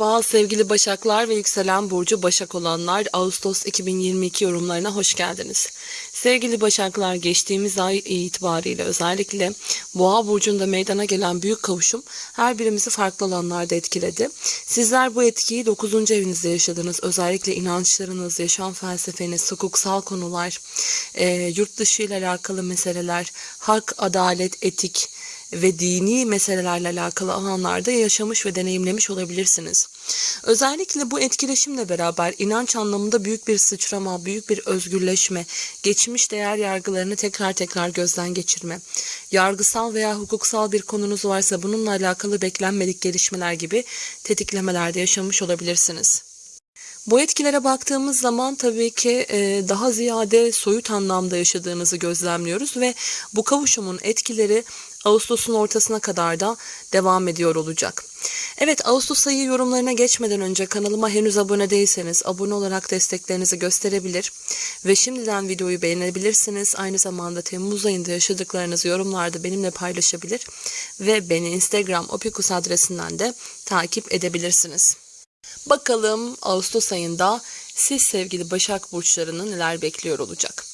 Merhaba sevgili Başaklar ve yükselen burcu Başak olanlar Ağustos 2022 yorumlarına hoş geldiniz. Sevgili Başaklar geçtiğimiz ay itibariyle özellikle Boğa burcunda meydana gelen büyük kavuşum her birimizi farklı alanlarda etkiledi. Sizler bu etkiyi 9. evinizde yaşadınız. Özellikle inançlarınız, yaşam felsefeniz, hukuksal konular, e, yurt dışı ile alakalı meseleler, hak, adalet, etik, ve dini meselelerle alakalı alanlarda yaşamış ve deneyimlemiş olabilirsiniz. Özellikle bu etkileşimle beraber inanç anlamında büyük bir sıçrama, büyük bir özgürleşme, geçmiş değer yargılarını tekrar tekrar gözden geçirme, yargısal veya hukuksal bir konunuz varsa bununla alakalı beklenmedik gelişmeler gibi tetiklemelerde yaşamış olabilirsiniz. Bu etkilere baktığımız zaman tabii ki e, daha ziyade soyut anlamda yaşadığınızı gözlemliyoruz ve bu kavuşumun etkileri Ağustos'un ortasına kadar da devam ediyor olacak. Evet Ağustos ayı yorumlarına geçmeden önce kanalıma henüz abone değilseniz abone olarak desteklerinizi gösterebilir ve şimdiden videoyu beğenebilirsiniz. Aynı zamanda Temmuz ayında yaşadıklarınızı yorumlarda benimle paylaşabilir ve beni Instagram opikus adresinden de takip edebilirsiniz. Bakalım Ağustos ayında siz sevgili Başak Burçlarını neler bekliyor olacak.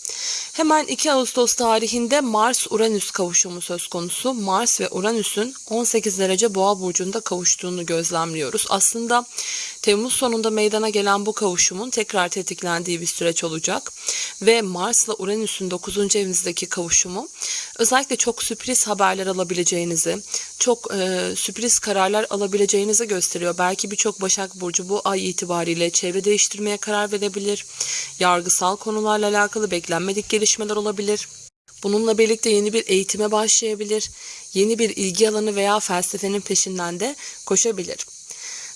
Hemen 2 Ağustos tarihinde Mars-Uranüs kavuşumu söz konusu. Mars ve Uranüs'ün 18 derece boğa burcunda kavuştuğunu gözlemliyoruz. Aslında Temmuz sonunda meydana gelen bu kavuşumun tekrar tetiklendiği bir süreç olacak. Ve Mars'la Uranüs'ün 9. evinizdeki kavuşumu özellikle çok sürpriz haberler alabileceğinizi, çok e, sürpriz kararlar alabileceğinizi gösteriyor. Belki birçok Başak Burcu bu ay itibariyle çevre değiştirmeye karar verebilir. Yargısal konularla alakalı beklenmedik gelişmeler olabilir. Bununla birlikte yeni bir eğitime başlayabilir. Yeni bir ilgi alanı veya felsefenin peşinden de koşabilir.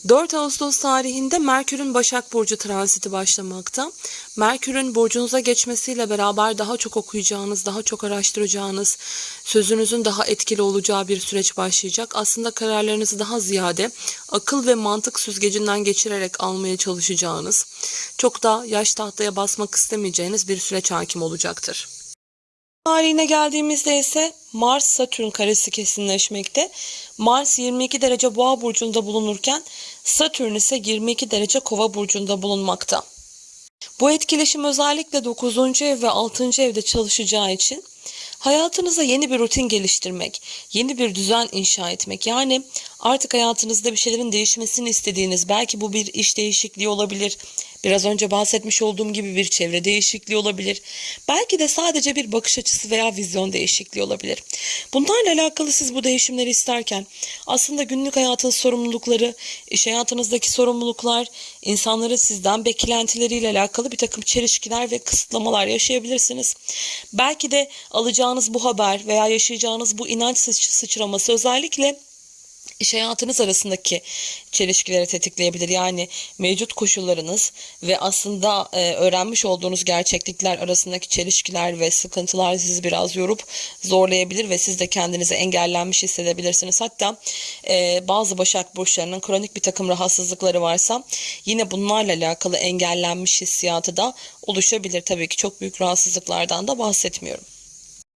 4 Ağustos tarihinde Merkür'ün Başak Burcu transiti başlamakta. Merkür'ün burcunuza geçmesiyle beraber daha çok okuyacağınız, daha çok araştıracağınız, sözünüzün daha etkili olacağı bir süreç başlayacak. Aslında kararlarınızı daha ziyade akıl ve mantık süzgecinden geçirerek almaya çalışacağınız, çok da yaş tahtaya basmak istemeyeceğiniz bir süreç hakim olacaktır. Tarihine geldiğimizde ise Mars Satürn karesi kesinleşmekte. Mars 22 derece Boğa burcunda bulunurken Satürn ise 22 derece Kova burcunda bulunmakta. Bu etkileşim özellikle 9. ev ve 6. evde çalışacağı için hayatınıza yeni bir rutin geliştirmek, yeni bir düzen inşa etmek. Yani artık hayatınızda bir şeylerin değişmesini istediğiniz, belki bu bir iş değişikliği olabilir, Biraz önce bahsetmiş olduğum gibi bir çevre değişikliği olabilir. Belki de sadece bir bakış açısı veya vizyon değişikliği olabilir. Bunlarla alakalı siz bu değişimleri isterken aslında günlük hayatın sorumlulukları, iş hayatınızdaki sorumluluklar, insanların sizden beklentileriyle alakalı bir takım çelişkiler ve kısıtlamalar yaşayabilirsiniz. Belki de alacağınız bu haber veya yaşayacağınız bu inanç sıçraması özellikle iş hayatınız arasındaki çelişkileri tetikleyebilir. Yani mevcut koşullarınız ve aslında e, öğrenmiş olduğunuz gerçeklikler arasındaki çelişkiler ve sıkıntılar sizi biraz yorup zorlayabilir ve siz de kendinizi engellenmiş hissedebilirsiniz. Hatta e, bazı Başak Burçlarının kronik bir takım rahatsızlıkları varsa yine bunlarla alakalı engellenmiş hissiyatı da oluşabilir. Tabii ki çok büyük rahatsızlıklardan da bahsetmiyorum.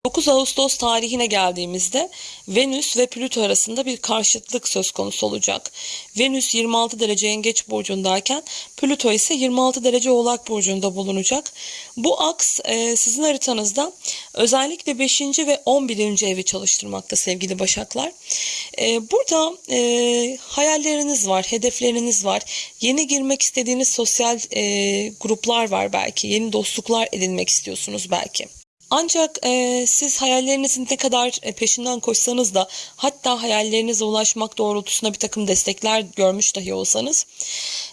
9 Ağustos tarihine geldiğimizde Venüs ve Plüto arasında bir karşıtlık söz konusu olacak. Venüs 26 derece Yengeç burcundayken Plüto ise 26 derece Oğlak burcunda bulunacak. Bu aks e, sizin haritanızda özellikle 5. ve 11. evi çalıştırmakta sevgili Başaklar. E, burada e, hayalleriniz var, hedefleriniz var. Yeni girmek istediğiniz sosyal gruplar var belki. Yeni dostluklar edinmek istiyorsunuz belki. Ancak e, siz hayallerinizin ne kadar e, peşinden koşsanız da hatta hayallerinize ulaşmak doğrultusunda bir takım destekler görmüş dahi olsanız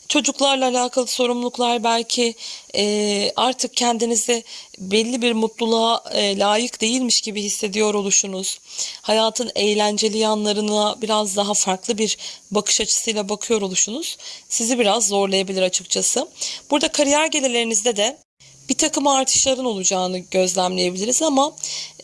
çocuklarla alakalı sorumluluklar belki e, artık kendinizi belli bir mutluluğa e, layık değilmiş gibi hissediyor oluşunuz. Hayatın eğlenceli yanlarına biraz daha farklı bir bakış açısıyla bakıyor oluşunuz sizi biraz zorlayabilir açıkçası. Burada kariyer gelirlerinizde de bir takım artışların olacağını gözlemleyebiliriz ama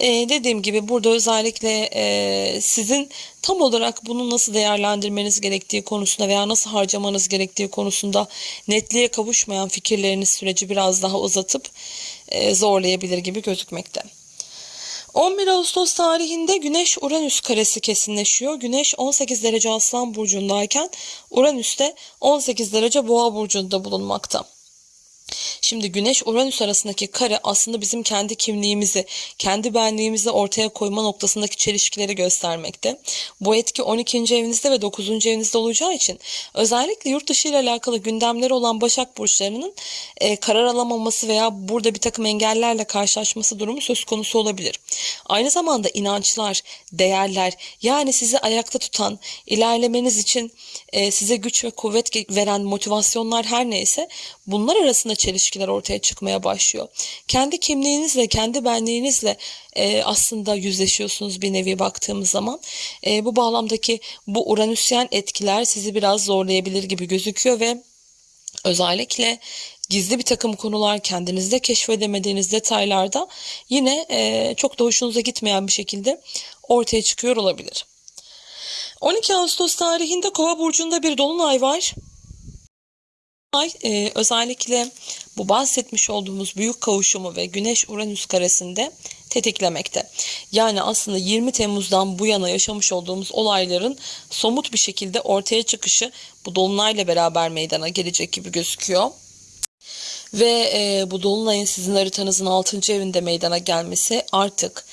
e, dediğim gibi burada özellikle e, sizin tam olarak bunu nasıl değerlendirmeniz gerektiği konusunda veya nasıl harcamanız gerektiği konusunda netliğe kavuşmayan fikirleriniz süreci biraz daha uzatıp e, zorlayabilir gibi gözükmekte. 11 Ağustos tarihinde Güneş Uranüs karesi kesinleşiyor. Güneş 18 derece Aslan burcundayken Uranüs de 18 derece Boğa burcunda bulunmakta. Şimdi Güneş Uranüs arasındaki kare aslında bizim kendi kimliğimizi, kendi benliğimizi ortaya koyma noktasındaki çelişkileri göstermekte. Bu etki 12. evinizde ve 9. evinizde olacağı için özellikle yurt dışı ile alakalı gündemleri olan Başak burçlarının e, karar alamaması veya burada bir takım engellerle karşılaşması durumu söz konusu olabilir. Aynı zamanda inançlar, değerler yani sizi ayakta tutan, ilerlemeniz için e, size güç ve kuvvet veren motivasyonlar her neyse bunlar arasında çelişkiler ortaya çıkmaya başlıyor. Kendi kimliğinizle, kendi benliğinizle e, aslında yüzleşiyorsunuz bir nevi baktığımız zaman. E, bu bağlamdaki bu uranüsyen etkiler sizi biraz zorlayabilir gibi gözüküyor ve özellikle gizli bir takım konular kendinizde keşfedemediğiniz detaylarda yine e, çok da hoşunuza gitmeyen bir şekilde ortaya çıkıyor olabilir. 12 Ağustos tarihinde Kova burcunda bir dolunay var. Ay e, özellikle bu bahsetmiş olduğumuz büyük kavuşumu ve Güneş Uranüs karesinde tetiklemekte. Yani aslında 20 Temmuz'dan bu yana yaşamış olduğumuz olayların somut bir şekilde ortaya çıkışı bu dolunayla beraber meydana gelecek gibi gözüküyor. Ve e, bu dolunayın sizin haritanızın 6. evinde meydana gelmesi artık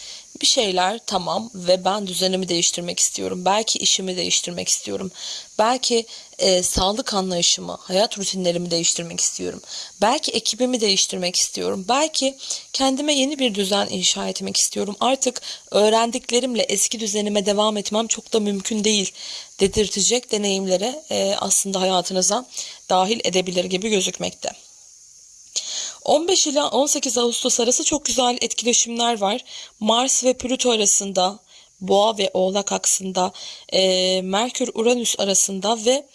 bir şeyler tamam ve ben düzenimi değiştirmek istiyorum. Belki işimi değiştirmek istiyorum. Belki e, sağlık anlayışımı, hayat rutinlerimi değiştirmek istiyorum. Belki ekibimi değiştirmek istiyorum. Belki kendime yeni bir düzen inşa etmek istiyorum. Artık öğrendiklerimle eski düzenime devam etmem çok da mümkün değil dedirtecek deneyimlere e, aslında hayatınıza dahil edebilir gibi gözükmekte. 15 ila 18 Ağustos arası çok güzel etkileşimler var. Mars ve Plüto arasında, Boğa ve Oğlak aksında, e, Merkür Uranüs arasında ve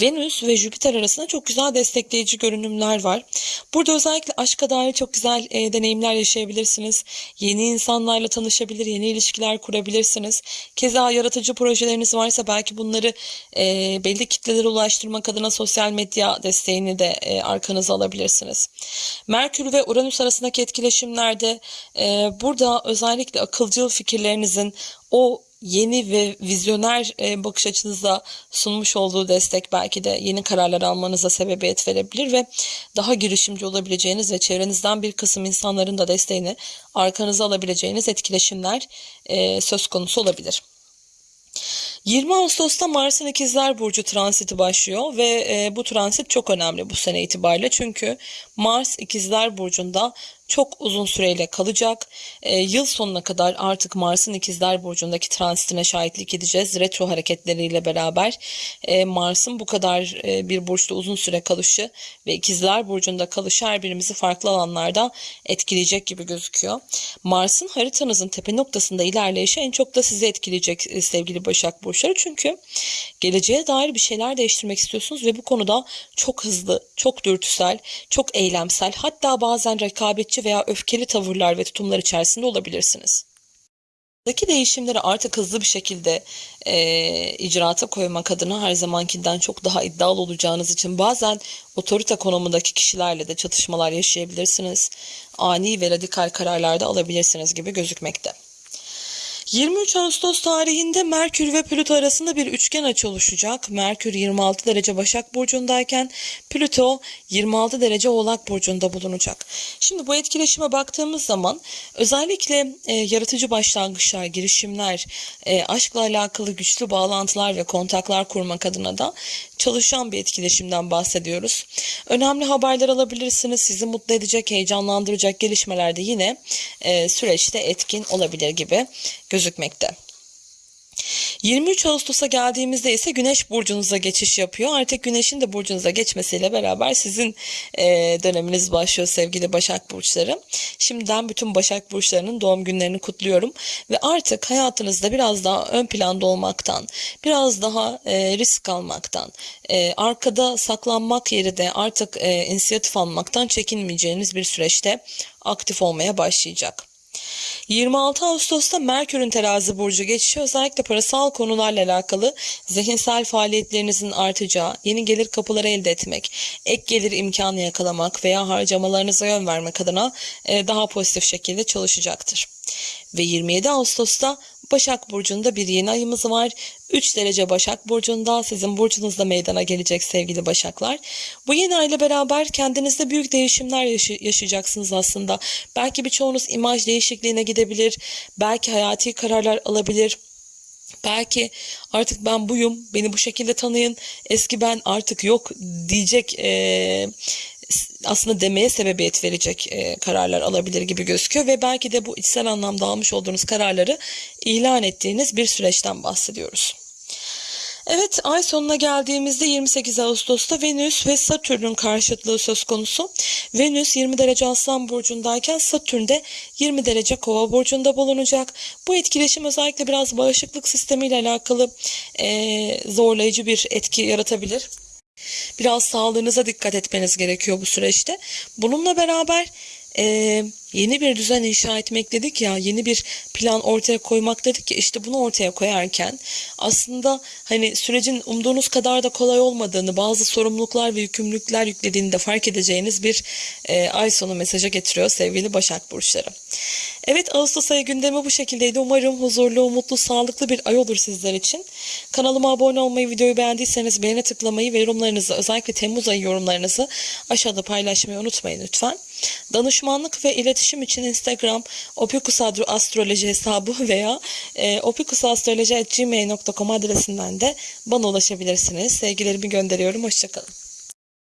Venüs ve Jüpiter arasında çok güzel destekleyici görünümler var. Burada özellikle aşka dair çok güzel e, deneyimler yaşayabilirsiniz. Yeni insanlarla tanışabilir, yeni ilişkiler kurabilirsiniz. Keza yaratıcı projeleriniz varsa belki bunları e, belli kitlelere ulaştırmak adına sosyal medya desteğini de e, arkanıza alabilirsiniz. Merkür ve Uranüs arasındaki etkileşimlerde e, burada özellikle akılcıl fikirlerinizin o yeni ve vizyoner e, bakış açınızda sunmuş olduğu destek belki de yeni kararlar almanıza sebebiyet verebilir ve daha girişimci olabileceğiniz ve çevrenizden bir kısım insanların da desteğini arkanıza alabileceğiniz etkileşimler e, söz konusu olabilir. 20 Ağustos'ta Mars'ın İkizler Burcu transiti başlıyor ve e, bu transit çok önemli bu sene itibariyle çünkü Mars İkizler Burcu'nda çok uzun süreyle kalacak. E, yıl sonuna kadar artık Mars'ın İkizler Burcu'ndaki transitine şahitlik edeceğiz. Retro hareketleriyle beraber e, Mars'ın bu kadar e, bir burçta uzun süre kalışı ve İkizler Burcu'nda kalışı her birimizi farklı alanlarda etkileyecek gibi gözüküyor. Mars'ın haritanızın tepe noktasında ilerleyişi en çok da sizi etkileyecek e, sevgili Başak Burçları. Çünkü geleceğe dair bir şeyler değiştirmek istiyorsunuz ve bu konuda çok hızlı, çok dürtüsel, çok eylemsel hatta bazen rekabetçi veya öfkeli tavırlar ve tutumlar içerisinde olabilirsiniz. Buradaki değişimleri artık hızlı bir şekilde e, icraata koymak adına her zamankinden çok daha iddialı olacağınız için bazen otorite konumundaki kişilerle de çatışmalar yaşayabilirsiniz. Ani ve radikal kararlar da alabilirsiniz gibi gözükmekte. 23 Ağustos tarihinde Merkür ve Plüto arasında bir üçgen açı oluşacak. Merkür 26 derece Başak Burcu'ndayken Plüto 26 derece Oğlak Burcu'nda bulunacak. Şimdi bu etkileşime baktığımız zaman özellikle e, yaratıcı başlangıçlar, girişimler, e, aşkla alakalı güçlü bağlantılar ve kontaklar kurmak adına da çalışan bir etkileşimden bahsediyoruz. Önemli haberler alabilirsiniz. Sizi mutlu edecek, heyecanlandıracak gelişmeler de yine e, süreçte etkin olabilir gibi gözükmekte. 23 Ağustos'a geldiğimizde ise Güneş burcunuza geçiş yapıyor. Artık Güneş'in de burcunuza geçmesiyle beraber sizin e, döneminiz başlıyor sevgili Başak burçları. Şimdiden bütün Başak burçlarının doğum günlerini kutluyorum ve artık hayatınızda biraz daha ön planda olmaktan, biraz daha e, risk almaktan, e, arkada saklanmak yerine artık e, inisiyatif almaktan çekinmeyeceğiniz bir süreçte aktif olmaya başlayacak. 26 Ağustos'ta Merkür'ün terazi burcu geçişi özellikle parasal konularla alakalı zihinsel faaliyetlerinizin artacağı, yeni gelir kapıları elde etmek, ek gelir imkanı yakalamak veya harcamalarınıza yön vermek adına e, daha pozitif şekilde çalışacaktır. Ve 27 Ağustos'ta Başak Burcu'nda bir yeni ayımız var. 3 derece Başak Burcu'nda sizin burcunuzda meydana gelecek sevgili Başaklar. Bu yeni ayla beraber kendinizde büyük değişimler yaşı- yaşayacaksınız aslında. Belki birçoğunuz imaj değişikliğine gidebilir. Belki hayati kararlar alabilir. Belki artık ben buyum, beni bu şekilde tanıyın, eski ben artık yok diyecek eee, aslında demeye sebebiyet verecek eee, kararlar alabilir gibi gözüküyor ve belki de bu içsel anlamda almış olduğunuz kararları ilan ettiğiniz bir süreçten bahsediyoruz. Evet ay sonuna geldiğimizde 28 Ağustos'ta Venüs ve Satürn'ün karşıtlığı söz konusu. Venüs 20 derece Aslan Burcu'ndayken Satürn de 20 derece Kova Burcu'nda bulunacak. Bu etkileşim özellikle biraz bağışıklık sistemiyle alakalı eee, zorlayıcı bir etki yaratabilir. Biraz sağlığınıza dikkat etmeniz gerekiyor bu süreçte. Bununla beraber eee, yeni bir düzen inşa etmek dedik ya, yeni bir plan ortaya koymak dedik ya, işte bunu ortaya koyarken aslında hani sürecin umduğunuz kadar da kolay olmadığını, bazı sorumluluklar ve yükümlülükler yüklediğini de fark edeceğiniz bir eee, ay sonu mesajı getiriyor sevgili Başak Burçları. Evet Ağustos ayı gündemi bu şekildeydi. Umarım huzurlu, mutlu, sağlıklı bir ay olur sizler için. Kanalıma abone olmayı, videoyu beğendiyseniz beğene tıklamayı ve yorumlarınızı özellikle Temmuz ayı yorumlarınızı aşağıda paylaşmayı unutmayın lütfen. Danışmanlık ve iletişim için Instagram opikusastroloji hesabı veya e, opikusastroloji.gmail.com adresinden de bana ulaşabilirsiniz. Sevgilerimi gönderiyorum. Hoşçakalın.